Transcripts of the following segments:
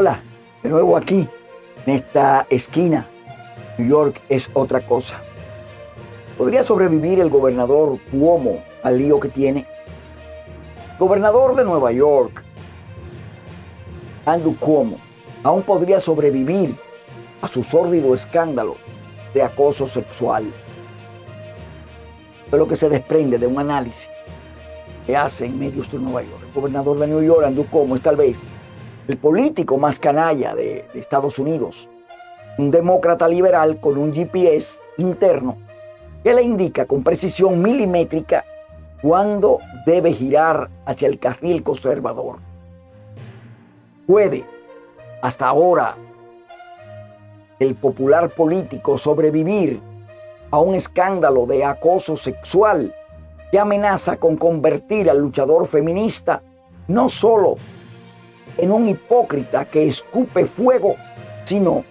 Hola, de nuevo aquí, en esta esquina. New York es otra cosa. ¿Podría sobrevivir el gobernador Cuomo al lío que tiene? Gobernador de Nueva York, Andrew Cuomo, aún podría sobrevivir a su sórdido escándalo de acoso sexual. Es lo que se desprende de un análisis que hacen medios de Nueva York. El gobernador de New York, Andrew Cuomo, es tal vez el político más canalla de, de Estados Unidos. Un demócrata liberal con un GPS interno que le indica con precisión milimétrica cuándo debe girar hacia el carril conservador. Puede, hasta ahora, el popular político sobrevivir a un escándalo de acoso sexual que amenaza con convertir al luchador feminista no solo en un hipócrita que escupe fuego, sino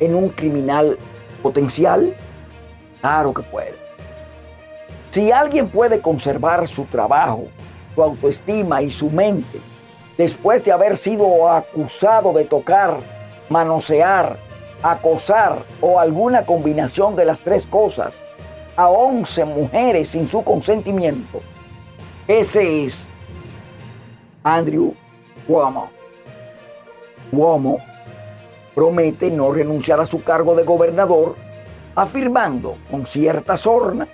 en un criminal potencial? Claro que puede. Si alguien puede conservar su trabajo, su autoestima y su mente después de haber sido acusado de tocar, manosear, acosar o alguna combinación de las tres cosas a 11 mujeres sin su consentimiento, ese es Andrew Cuomo. Cuomo promete no renunciar a su cargo de gobernador, afirmando con cierta sorna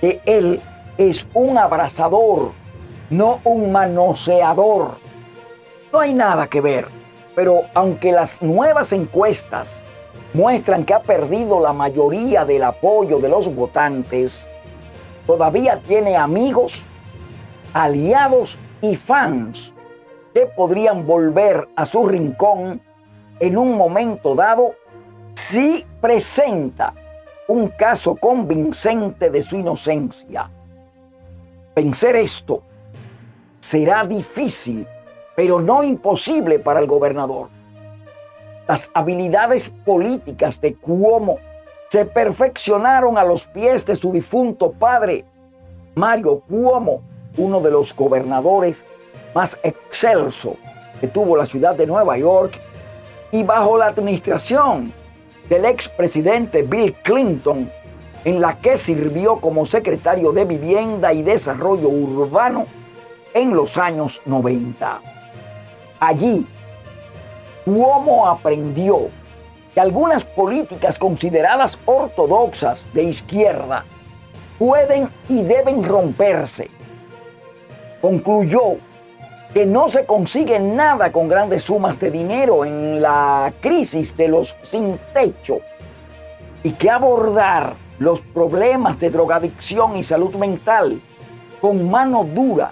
que él es un abrazador, no un manoseador. No hay nada que ver, pero aunque las nuevas encuestas muestran que ha perdido la mayoría del apoyo de los votantes, todavía tiene amigos, aliados y fans podrían volver a su rincón en un momento dado si presenta un caso convincente de su inocencia. Vencer esto será difícil, pero no imposible para el gobernador. Las habilidades políticas de Cuomo se perfeccionaron a los pies de su difunto padre, Mario Cuomo, uno de los gobernadores más excelso que tuvo la ciudad de Nueva York, y bajo la administración del expresidente Bill Clinton, en la que sirvió como secretario de Vivienda y Desarrollo Urbano en los años 90. Allí, Cuomo aprendió que algunas políticas consideradas ortodoxas de izquierda pueden y deben romperse. Concluyó que no se consigue nada con grandes sumas de dinero en la crisis de los sin techo y que abordar los problemas de drogadicción y salud mental con mano dura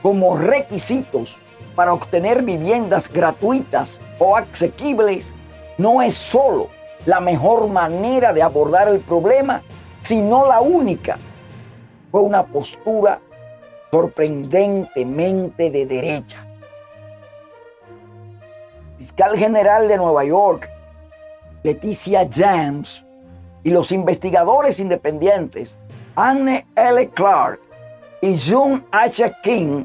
como requisitos para obtener viviendas gratuitas o asequibles no es solo la mejor manera de abordar el problema, sino la única. Fue una postura sorprendentemente de derecha. Fiscal General de Nueva York, Leticia James, y los investigadores independientes Anne L. Clark y June H. King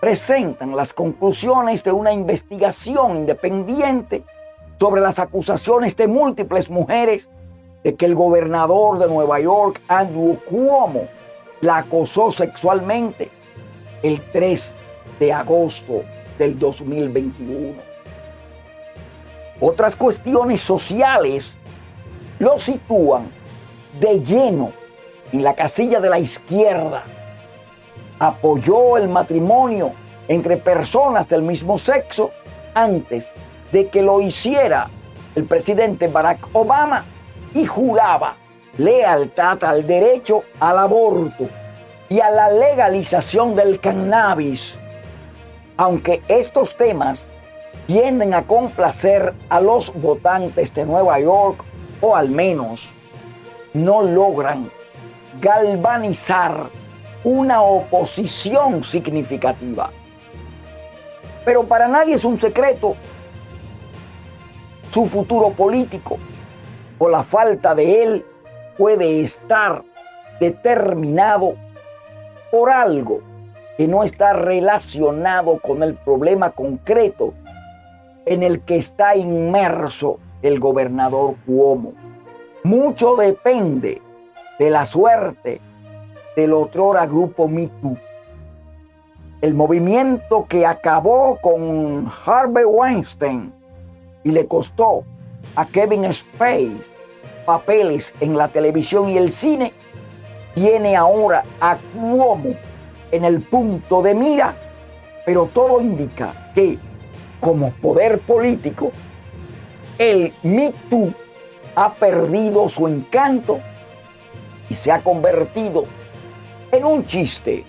presentan las conclusiones de una investigación independiente sobre las acusaciones de múltiples mujeres de que el gobernador de Nueva York, Andrew Cuomo, la acosó sexualmente el 3 de agosto del 2021. Otras cuestiones sociales lo sitúan de lleno en la casilla de la izquierda. Apoyó el matrimonio entre personas del mismo sexo antes de que lo hiciera el presidente Barack Obama y juraba lealtad al derecho al aborto y a la legalización del cannabis, aunque estos temas tienden a complacer a los votantes de Nueva York o al menos no logran galvanizar una oposición significativa. Pero para nadie es un secreto su futuro político o la falta de él puede estar determinado por algo que no está relacionado con el problema concreto en el que está inmerso el gobernador Cuomo. Mucho depende de la suerte del otrora grupo Me El movimiento que acabó con Harvey Weinstein y le costó a Kevin Spacey papeles en la televisión y el cine, tiene ahora a Cuomo en el punto de mira, pero todo indica que como poder político, el Me ha perdido su encanto y se ha convertido en un chiste,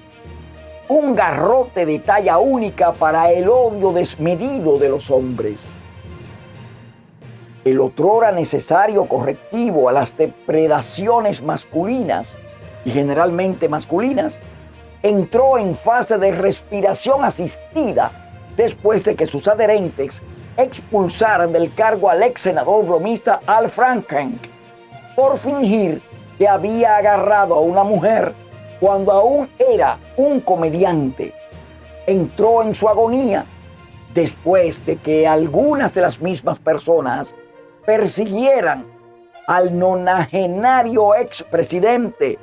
un garrote de talla única para el odio desmedido de los hombres. El otrora necesario correctivo a las depredaciones masculinas y generalmente masculinas entró en fase de respiración asistida después de que sus adherentes expulsaran del cargo al ex senador bromista Al Franken por fingir que había agarrado a una mujer cuando aún era un comediante. Entró en su agonía después de que algunas de las mismas personas persiguieran al nonagenario expresidente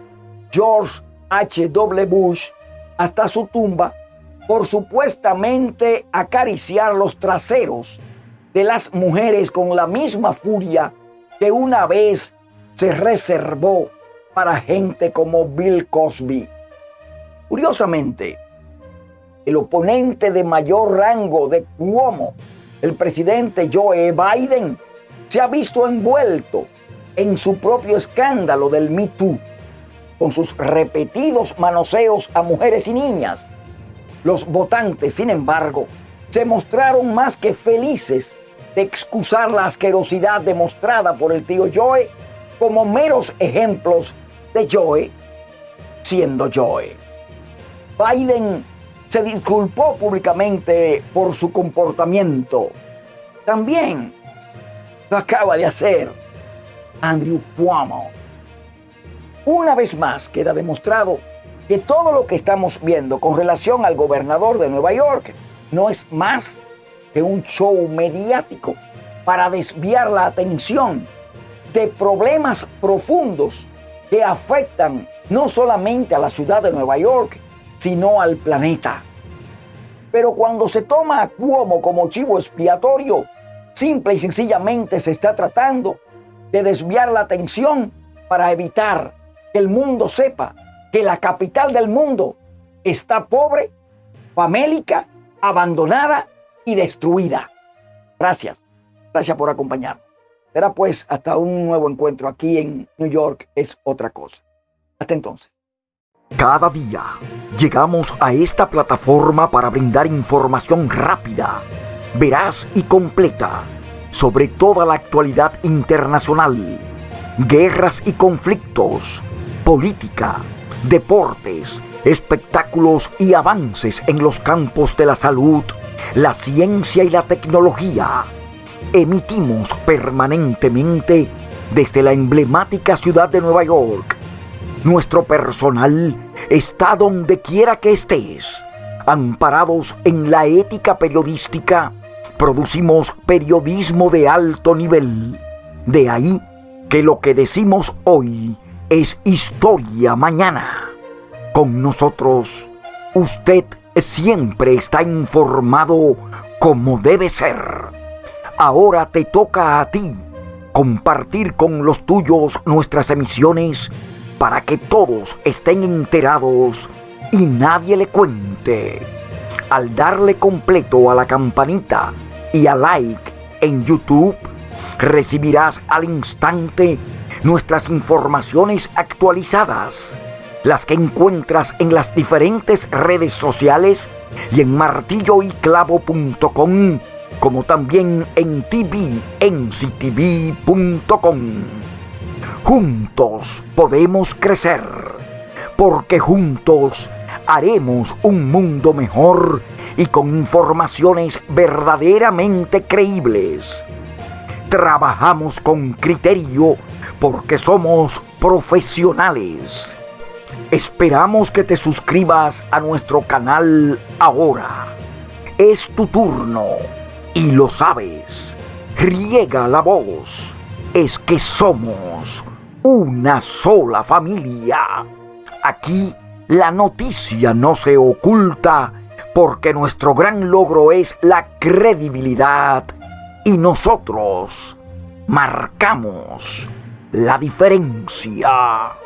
George H.W. Bush hasta su tumba por supuestamente acariciar los traseros de las mujeres con la misma furia que una vez se reservó para gente como Bill Cosby. Curiosamente, el oponente de mayor rango de Cuomo, el presidente Joe Biden, se ha visto envuelto en su propio escándalo del Me Too, con sus repetidos manoseos a mujeres y niñas los votantes, sin embargo, se mostraron más que felices de excusar la asquerosidad demostrada por el tío Joe como meros ejemplos de Joe siendo Joe. Biden se disculpó públicamente por su comportamiento. También lo acaba de hacer Andrew Cuomo. Una vez más queda demostrado que todo lo que estamos viendo con relación al gobernador de Nueva York no es más que un show mediático para desviar la atención de problemas profundos que afectan no solamente a la ciudad de Nueva York, sino al planeta. Pero cuando se toma a Cuomo como chivo expiatorio, simple y sencillamente se está tratando de desviar la atención para evitar que el mundo sepa que la capital del mundo está pobre, famélica, abandonada y destruida. Gracias. Gracias por acompañarnos. Será pues hasta un nuevo encuentro aquí en New York es otra cosa. Hasta entonces. Cada día llegamos a esta plataforma para brindar información rápida, veraz y completa sobre toda la actualidad internacional, guerras y conflictos, política, deportes, espectáculos y avances en los campos de la salud, la ciencia y la tecnología. Emitimos permanentemente desde la emblemática ciudad de Nueva York. Nuestro personal está donde quiera que estés. Amparados en la ética periodística, producimos periodismo de alto nivel. De ahí que lo que decimos hoy es historia mañana. Con nosotros, usted siempre está informado como debe ser. Ahora te toca a ti compartir con los tuyos nuestras emisiones para que todos estén enterados y nadie le cuente. Al darle completo a la campanita y a like en YouTube, recibirás al instante nuestras informaciones actualizadas, las que encuentras en las diferentes redes sociales y en martilloyclavo.com, como también en tvenctv.com. Juntos podemos crecer, porque juntos haremos un mundo mejor y con informaciones verdaderamente creíbles. Trabajamos con criterio porque somos profesionales. Esperamos que te suscribas a nuestro canal ahora. Es tu turno. y lo sabes. Riega la voz. Es que somos una sola familia. Aquí la noticia no se oculta porque nuestro gran logro es la credibilidad y nosotros marcamos la diferencia.